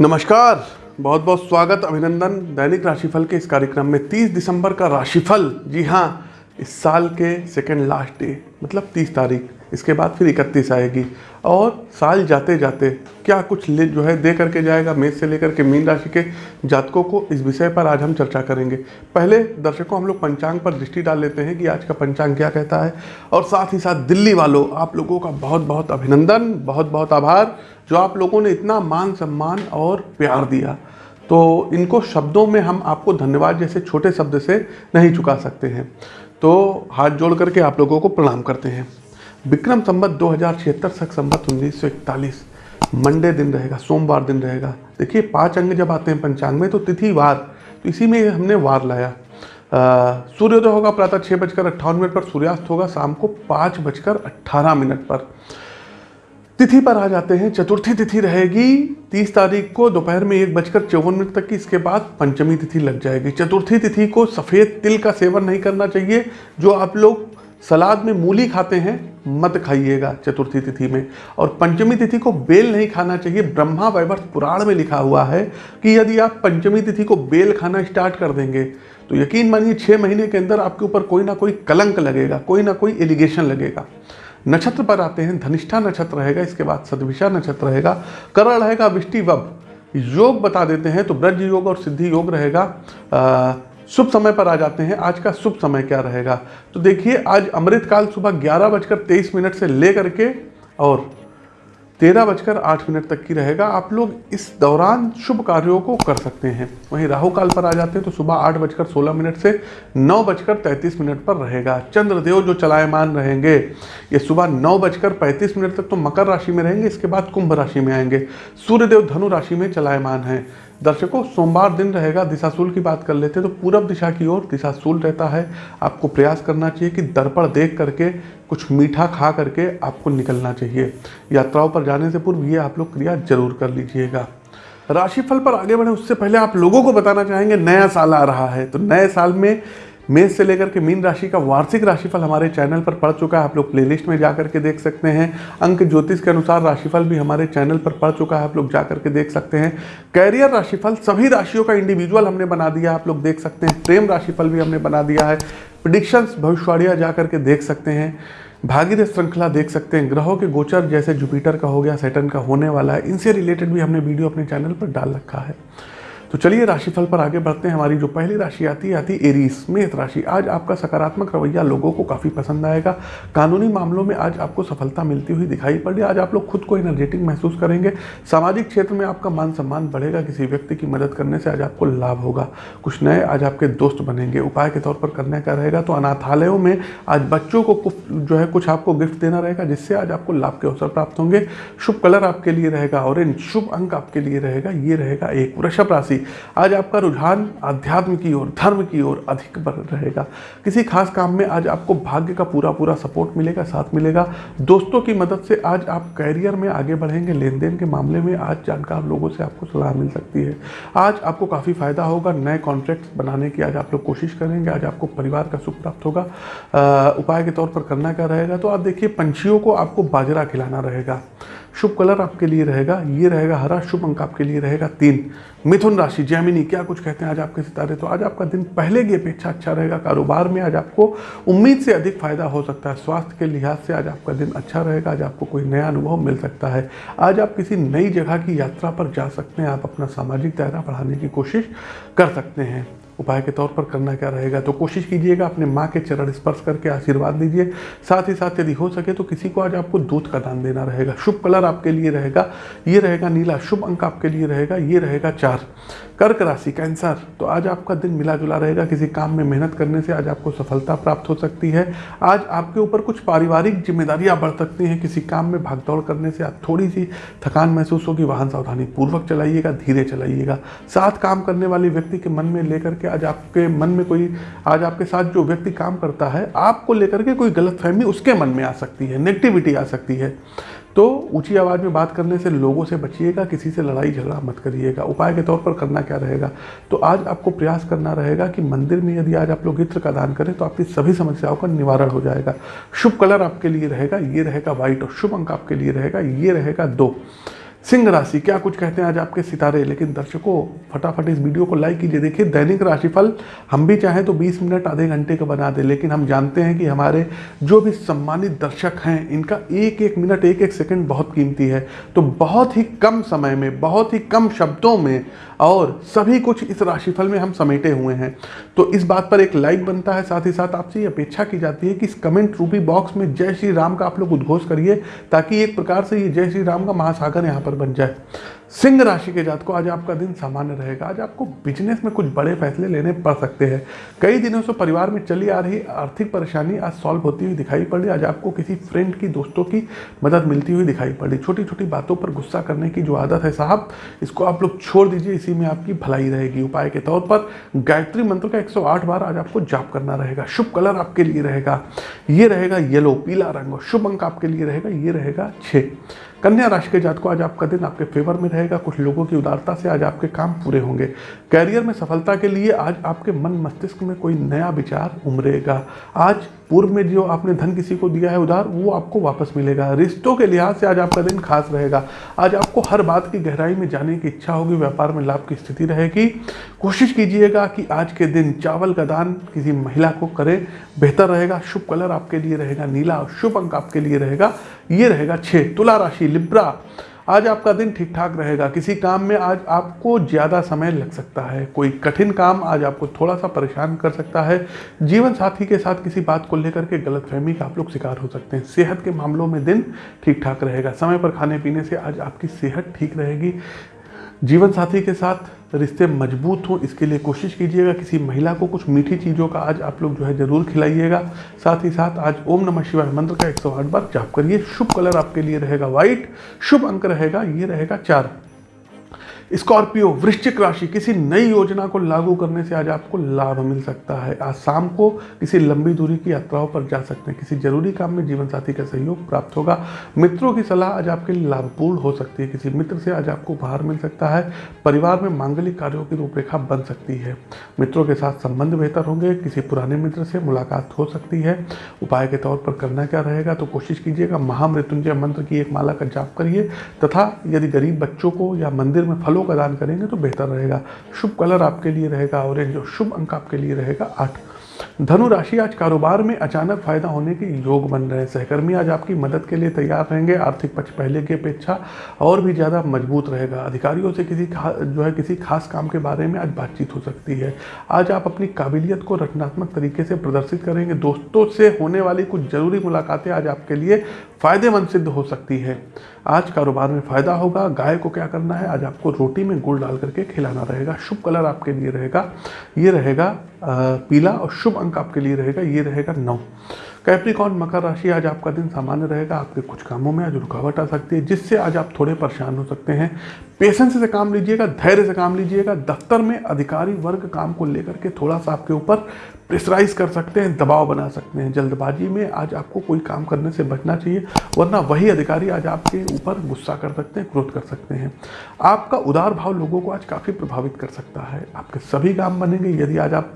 नमस्कार। बहुत बहुत स्वागत, अभिनंदन दैनिक राशिफल के इस कार्यक्रम में 30 दिसंबर का राशिफल। जी हाँ इस साल के सेकंड लास्ट डे मतलब 30 तारीख, इसके बाद फिर 31 आएगी। और साल जाते जाते क्या कुछ ले जो है दे करके जाएगा, मेष से लेकर के मीन राशि के जातकों को इस विषय पर आज हम चर्चा करेंगे। पहले दर्शकों, हम लोग पंचांग पर दृष्टि डाल लेते हैं कि आज का पंचांग क्या कहता है। और साथ ही साथ दिल्ली वालों, आप लोगों का बहुत बहुत अभिनंदन बहुत बहुत आभार, जो आप लोगों ने इतना मान सम्मान और प्यार दिया। तो इनको शब्दों में हम आपको धन्यवाद जैसे छोटे शब्द से नहीं चुका सकते हैं। तो हाथ जोड़ करके आप लोगों को प्रणाम करते हैं। विक्रम संबत दो हज़ार छिहत्तर सख संबत उन्नीस सौ इकतालीस। मंडे दिन रहेगा, सोमवार दिन रहेगा। देखिए, पाँच अंग जब आते हैं पंचांग में तो तिथि वार तो इसी में हमने वार लाया। सूर्योदय होगा प्रातः छः बजकर अट्ठावन मिनट पर, सूर्यास्त होगा शाम को पाँच बजकर अट्ठारह मिनट पर। तिथि पर आ जाते हैं। चतुर्थी तिथि रहेगी तीस तारीख को दोपहर में एक बजकर चौवन मिनट तक की। इसके बाद पंचमी तिथि लग जाएगी। चतुर्थी तिथि को सफ़ेद तिल का सेवन नहीं करना चाहिए। जो आप लोग सलाद में मूली खाते हैं, मत खाइएगा चतुर्थी तिथि में। और पंचमी तिथि को बेल नहीं खाना चाहिए। ब्रह्मा वैवर्त पुराण में लिखा हुआ है कि यदि आप पंचमी तिथि को बेल खाना स्टार्ट कर देंगे तो यकीन मानिए छः महीने के अंदर आपके ऊपर कोई ना कोई कलंक लगेगा, कोई ना कोई एलिगेशन लगेगा। नक्षत्र पर आते हैं, धनिष्ठा नक्षत्र रहेगा, इसके बाद सदविशा नक्षत्र रहेगा, करण रहेगा, विष्टि वब। योग बता देते हैं तो ब्रज योग और सिद्धि योग रहेगा। शुभ समय पर आ जाते हैं, आज का शुभ समय क्या रहेगा? तो देखिए, आज अमृतकाल सुबह ग्यारह बजकर तेईस मिनट से लेकर के और तेरह बजकर आठ मिनट तक की रहेगा। आप लोग इस दौरान शुभ कार्यों को कर सकते हैं। वहीं राहु काल पर आ जाते हैं तो सुबह आठ बजकर सोलह मिनट से नौ बजकर तैंतीस मिनट पर रहेगा। चंद्रदेव जो चलायमान रहेंगे, ये सुबह नौ बजकर पैंतीस मिनट तक तो मकर राशि में रहेंगे, इसके बाद कुंभ राशि में आएँगे। सूर्यदेव धनु राशि में चलायमान हैं। दर्शकों, सोमवार दिन रहेगा दिशाशूल की बात कर लेते हैं तो पूरब दिशा की ओर दिशाशूल रहता है। आपको प्रयास करना चाहिए कि दर्पण देख करके, कुछ मीठा खा करके आपको निकलना चाहिए। यात्राओं पर जाने से पूर्व ये आप लोग क्रिया ज़रूर कर लीजिएगा। राशिफल पर आगे बढ़े, उससे पहले आप लोगों को बताना चाहेंगे, नया साल आ रहा है। तो नए साल में मेष से लेकर के मीन राशि का वार्षिक राशिफल हमारे चैनल पर पड़ चुका है। आप लोग प्लेलिस्ट में जा करके देख सकते हैं। अंक ज्योतिष के अनुसार राशिफल भी हमारे चैनल पर पड़ चुका है। आप लोग जा करके देख सकते हैं। कैरियर राशिफल, सभी राशियों का इंडिविजुअल हमने बना दिया आप लोग देख सकते हैं। प्रेम राशिफल भी हमने बना दिया है। प्रिडिक्शंस भविष्यवाणियाँ जा करके देख सकते हैं। भागीरथ श्रृंखला देख सकते हैं। ग्रहों के गोचर जैसे जुपिटर का हो गया सैटन का होने वाला है। इनसे रिलेटेड भी हमने वीडियो अपने चैनल पर डाल रखा है। तो चलिए राशिफल पर आगे बढ़ते हैं। हमारी जो पहली राशि आती है, आती एरीस मेष राशि। आज आपका सकारात्मक रवैया लोगों को काफ़ी पसंद आएगा। कानूनी मामलों में आज आपको सफलता मिलती हुई दिखाई पड़ रही आज आप लोग खुद को एनर्जेटिक महसूस करेंगे। सामाजिक क्षेत्र में आपका मान सम्मान बढ़ेगा। किसी व्यक्ति की मदद करने से आज आपको लाभ होगा। कुछ नए आज आपके दोस्त बनेंगे। उपाय के तौर पर करने का रहेगा। तो अनाथालयों में आज बच्चों को जो है कुछ आपको गिफ्ट देना रहेगा, जिससे आज आपको लाभ के अवसर प्राप्त होंगे। शुभ कलर आपके लिए रहेगा। ऑरेंज शुभ अंक आपके लिए रहेगा। ये रहेगा एक वृषभ राशि। आज आपका रुझान अध्यात्म की ओर, धर्म की ओर अधिक बढ़ रहेगा। किसी खास काम में आज आपको भाग्य का पूरा पूरा सपोर्ट मिलेगा, साथ मिलेगा। दोस्तों की मदद से आज आप कैरियर में आगे बढ़ेंगे लेन देन के मामले में आज जानकार लोगों से आपको सलाह मिल सकती है। आज आपको काफ़ी फ़ायदा होगा, नए कॉन्ट्रैक्ट बनाने की आज आप लोग कोशिश करेंगे, आज आपको परिवार का सुख प्राप्त होगा। उपाय के तौर पर करना क्या रहेगा? तो आप देखिए, पंछियों को आपको बाजरा खिलाना रहेगा। शुभ कलर आपके लिए रहेगा, ये रहेगा हरा, शुभ अंक आपके लिए रहेगा तीन। मिथुन राशि, जैमिनी, क्या कुछ कहते हैं आज आपके सितारे? तो आज आपका दिन पहले की अपेक्षा अच्छा रहेगा, कारोबार में आज आपको उम्मीद से अधिक फ़ायदा हो सकता है, स्वास्थ्य के लिहाज से आज आपका दिन अच्छा रहेगा, आज आपको कोई नया अनुभव मिल सकता है। आज आप किसी नई जगह की यात्रा पर जा सकते हैं, आप अपना सामाजिक दायरा बढ़ाने की कोशिश कर सकते हैं। उपाय के तौर पर करना क्या रहेगा? तो कोशिश कीजिएगा अपने माँ के चरण स्पर्श करके आशीर्वाद लीजिए। साथ ही साथ यदि हो सके तो किसी को आज आपको दूध का दान देना रहेगा। शुभ कलर आपके लिए रहेगा। ये रहेगा नीला। शुभ अंक आपके लिए रहेगा। ये रहेगा चार। कर्क राशि, कैंसर। तो आज आपका दिन मिला जुला रहेगा। किसी काम में मेहनत करने से आज आपको सफलता प्राप्त हो सकती है। आज आपके ऊपर कुछ पारिवारिक जिम्मेदारियाँ बढ़ सकती हैं। किसी काम में भागदौड़ करने से आज थोड़ी सी थकान महसूस होगी। वाहन सावधानी पूर्वक चलाइएगा। धीरे चलाइएगा। साथ काम करने वाले व्यक्ति के मन में लेकर के आज आपके मन में कोई, आज आपके साथ जो व्यक्ति काम करता है, आपको लेकर के कोई गलत फहमी उसके मन में आ सकती है नेगेटिविटी आ सकती है। तो ऊँची आवाज़ में बात करने से लोगों से बचिएगा, किसी से लड़ाई झगड़ा मत करिएगा। उपाय के तौर पर करना क्या रहेगा? तो आज आपको प्रयास करना रहेगा कि मंदिर में यदि आज आप लोग इत्र का दान करें तो आपकी सभी समस्याओं का निवारण हो जाएगा। शुभ कलर आपके लिए रहेगा, ये रहेगा व्हाइट और शुभ अंक आपके लिए रहेगा, ये रहेगा दो। सिंह राशि, क्या कुछ कहते हैं आज आपके सितारे? लेकिन दर्शकों, फटाफट इस वीडियो को लाइक कीजिए। देखिए, दैनिक राशिफल, हम भी चाहें तो 20 मिनट, आधे घंटे का बना दें, लेकिन हम जानते हैं कि हमारे जो भी सम्मानित दर्शक हैं, इनका एक एक मिनट एक एक सेकंड बहुत कीमती है। तो बहुत ही कम समय में, बहुत ही कम शब्दों में और सभी कुछ इस राशिफल में हम समेटे हुए हैं। तो इस बात पर एक लाइक बनता है, साथ ही साथ आपसे ये अपेक्षा की जाती है कि इस कमेंट रूपी बॉक्स में जय श्री राम का आप लोग उद्घोष करिए, ताकि एक प्रकार से ये जय श्री राम का महासागर यहाँ पर बन जाए। सिंह राशि के जात को आज आपका दिन सामान्य रहेगा। आज आपको बिज़नेस में कुछ बड़े फैसले लेने पड़ सकते हैं। कई दिनों से परिवार में चली आ रही आर्थिक परेशानी आज सॉल्व होती हुई दिखाई पड़। आज आपको किसी फ्रेंड की, दोस्तों की मदद मिलती हुई दिखाई पड़। छोटी छोटी बातों पर गुस्सा करने की जो आदत है साहब, इसको आप लोग छोड़ दीजिए। इसी में आपकी भलाई रहेगी। उपाय के तौर पर गायत्री मंत्र का 108 बार आज आपको जाप करना रहेगा। शुभ कलर आपके लिए रहेगा। ये रहेगा येलो, पीला रंग और शुभ अंक आपके लिए रहेगा। ये रहेगा छः कन्या राशि के जात को आज आपका दिन आपके फेवर में रहेगा। कुछ लोगों की उदारता से आज आपके काम पूरे होंगे। कैरियर में सफलता के लिए आज आपके मन मस्तिष्क में कोई नया विचार उमरेगा। आज पूर्व में जो आपने धन किसी को दिया है उधार, वो आपको वापस मिलेगा। रिश्तों के लिहाज से आज आपका दिन खास रहेगा। आज आपको हर बात की गहराई में जाने की इच्छा होगी। व्यापार में लाभ की स्थिति रहेगी। कोशिश कीजिएगा कि आज के दिन चावल का दान किसी महिला को करें। बेहतर रहेगा। शुभ कलर आपके लिए रहेगा। नीला और शुभ अंक आपके लिए रहेगा। ये रहेगा छः तुला राशि, लिब्रा। आज आपका दिन ठीक ठाक रहेगा। किसी काम में आज आपको ज़्यादा समय लग सकता है। कोई कठिन काम आज आपको थोड़ा सा परेशान कर सकता है। जीवन साथी के साथ किसी बात को लेकर के गलतफहमी का आप लोग शिकार हो सकते हैं। सेहत के मामलों में दिन ठीक ठाक रहेगा। समय पर खाने पीने से आज आपकी सेहत ठीक रहेगी। जीवन साथी के साथ रिश्ते मज़बूत हों, इसके लिए कोशिश कीजिएगा किसी महिला को कुछ मीठी चीज़ों का आज आप लोग जो है ज़रूर खिलाइएगा। साथ ही साथ आज ओम नमः शिवाय मंत्र का 108 बार जाप करिए। शुभ कलर आपके लिए रहेगा व्हाइट, शुभ अंक रहेगा, ये रहेगा चार। स्कॉर्पियो, वृश्चिक राशि, किसी नई योजना को लागू करने से आज आपको लाभ मिल सकता है। आज शाम को किसी लंबी दूरी की यात्राओं पर जा सकते हैं। किसी ज़रूरी काम में जीवन साथी का सहयोग प्राप्त होगा। मित्रों की सलाह आज आपके लिए लाभपूर्ण हो सकती है। किसी मित्र से आज आपको उपहार मिल सकता है। परिवार में मांगलिक कार्यों की रूपरेखा बन सकती है। मित्रों के साथ संबंध बेहतर होंगे। किसी पुराने मित्र से मुलाकात हो सकती है। उपाय के तौर पर करना क्या रहेगा तो कोशिश कीजिएगा। महामृत्युंजय मंत्र की एक माला का जाप करिए। तथा यदि गरीब बच्चों को या मंदिर में फलों फलों का दान करेंगे तो बेहतर रहेगा। शुभ कलर आपके लिए रहेगा ऑरेंज और शुभ अंक आपके लिए रहेगा आठ। धनु राशि आज कारोबार में अचानक फ़ायदा होने के योग बन रहे हैं। सहकर्मी आज आपकी मदद के लिए तैयार रहेंगे, आर्थिक पक्ष पहले की अपेक्षा और भी ज़्यादा मज़बूत रहेगा। अधिकारियों से किसी जो है किसी खास काम के बारे में आज बातचीत हो सकती है। आज आप अपनी काबिलियत को रचनात्मक तरीके से प्रदर्शित करेंगे। दोस्तों से होने वाली कुछ ज़रूरी मुलाकातें आज आपके लिए फ़ायदेमंद सिद्ध हो सकती है। आज कारोबार में फ़ायदा होगा। गाय को क्या करना है? आज आपको रोटी में गुड़ डाल करके खिलाना रहेगा। शुभ कलर आपके लिए रहेगा। ये रहेगा पीला और शुभ अंक आपके लिए रहेगा। ये रहेगा नौ। कैप्रिकॉन मकर राशि आज आपका दिन सामान्य रहेगा। आपके कुछ कामों में आज रुकावट आ सकती है, जिससे आज आप थोड़े परेशान हो सकते हैं। पेशेंस से काम लीजिएगा, धैर्य से काम लीजिएगा, दफ्तर में अधिकारी वर्ग काम को लेकर के थोड़ा सा आपके ऊपर प्रेशराइज कर सकते हैं, दबाव बना सकते हैं। जल्दबाजी में आज आपको कोई काम करने से बचना चाहिए, वरना वही अधिकारी आज आपके ऊपर गुस्सा कर सकते हैं, क्रोध कर सकते हैं। आपका उदार भाव लोगों को आज काफ़ी प्रभावित कर सकता है। आपके सभी काम बनेंगे, यदि आज आप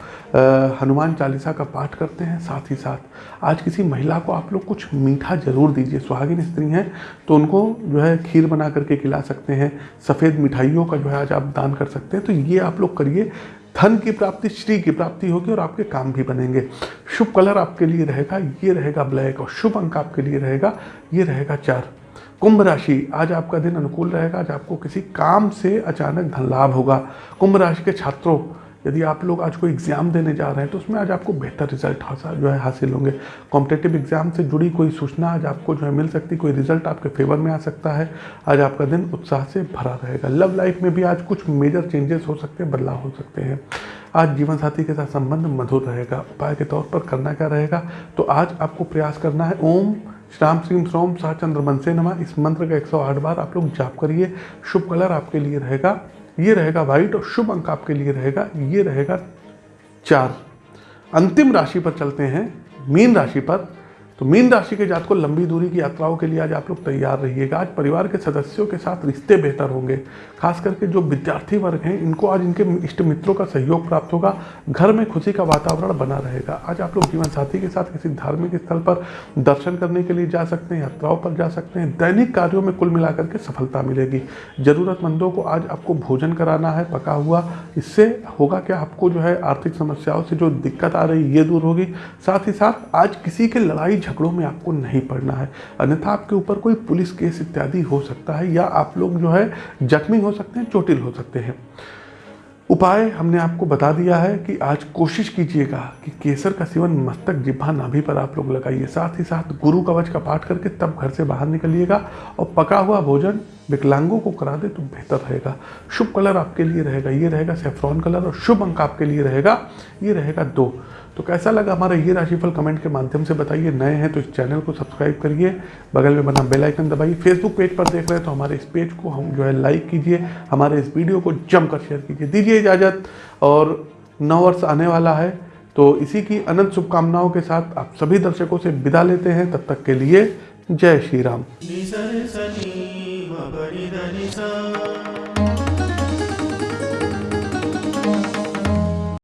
हनुमान चालीसा का पाठ करते हैं, साथ ही साथ आज किसी महिला को आप लोग कुछ मीठा ज़रूर दीजिए। सुहागिन स्त्री हैं तो उनको जो है खीर बना करके खिला सकते हैं, सफ़ेद मिठाइयों का जो है आज आप दान कर सकते हैं। तो ये आप लोग करिए, धन की प्राप्ति, श्री की प्राप्ति होगी और आपके काम भी बनेंगे। शुभ कलर आपके लिए रहेगा, ये रहेगा ब्लैक और शुभ अंक आपके लिए रहेगा, ये रहेगा चार। कुंभ राशि, आज आपका दिन अनुकूल रहेगा, आज आपको किसी काम से अचानक धन लाभ होगा। कुंभ राशि के छात्रों यदि आप लोग आज कोई एग्ज़ाम देने जा रहे हैं तो उसमें आज आपको बेहतर रिज़ल्ट हासिल जो है हासिल होंगे। कॉम्पिटेटिव एग्ज़ाम से जुड़ी कोई सूचना आज आपको जो है मिल सकती, कोई रिज़ल्ट आपके फेवर में आ सकता है। आज आपका दिन उत्साह से भरा रहेगा। लव लाइफ में भी आज कुछ मेजर चेंजेस हो सकते हैं, बदलाव हो सकते हैं। आज जीवन साथी के साथ संबंध मधुर रहेगा। उपाय के तौर पर करना क्या रहेगा? तो आज आपको प्रयास करना है, ओम श्राम श्रीम श्रोम शाह चंद्र मनसे नमा। इस मंत्र का 108 बार आप लोग जाप करिए। शुभ कलर आपके लिए रहेगा। ये रहेगा व्हाइट और शुभ अंक आपके लिए रहेगा, ये रहेगा चार। अंतिम राशि पर चलते हैं, मीन राशि पर। तो मीन राशि के जात को लंबी दूरी की यात्राओं के लिए आज आप लोग तैयार रहिएगा। आज परिवार के सदस्यों के साथ रिश्ते बेहतर होंगे। खास करके जो विद्यार्थी वर्ग हैं, इनको आज इनके इष्ट मित्रों का सहयोग प्राप्त होगा। घर में खुशी का वातावरण बना रहेगा। आज आप लोग जीवन साथी के साथ किसी धार्मिक स्थल पर दर्शन करने के लिए जा सकते हैं, यात्राओं पर जा सकते हैं। दैनिक कार्यों में कुल मिलाकर के सफलता मिलेगी। जरूरतमंदों को आज आपको भोजन कराना है, पका हुआ। इससे होगा क्या? आपको जो है आर्थिक समस्याओं से जो दिक्कत आ रही है, ये दूर होगी। साथ ही साथ आज किसी के लड़ाई झगड़ों में आपको नहीं पड़ना है। अन्यथा आपके ऊपर कोई पुलिस केस इत्यादि हो सकता है या आप लोग जो है जख्मी हो सकते हैं, चोटिल हो सकते हैं। उपाय हमने आपको बता दिया है कि आज कोशिश कीजिएगा कि केसर का सेवन मस्तक जिब्भा नाभि पर आप लोग लगाइए। साथ ही साथ गुरु कवच का पाठ करके तब घर से बाहर निकलिएगा और पका हुआ भोजन विकलांगों को करा दे तो बेहतर रहेगा। शुभ कलर आपके लिए रहेगा। ये रहेगा सेफ्रॉन कलर और शुभ अंक आपके लिए रहेगा। ये रहेगा दो। तो कैसा लगा हमारा ये राशिफल कमेंट के माध्यम से बताइए। नए हैं तो इस चैनल को सब्सक्राइब करिए। बगल में बना बेल आइकन दबाइए। फेसबुक पेज पर देख रहे हैं तो हमारे इस पेज को हम जो है लाइक कीजिए। हमारे इस वीडियो को जमकर शेयर कीजिए। दीजिए इजाज़त। और नौ वर्ष आने वाला है तो इसी की अनंत शुभकामनाओं के साथ आप सभी दर्शकों से विदा लेते हैं। तब तक के लिए जय श्री राम। नि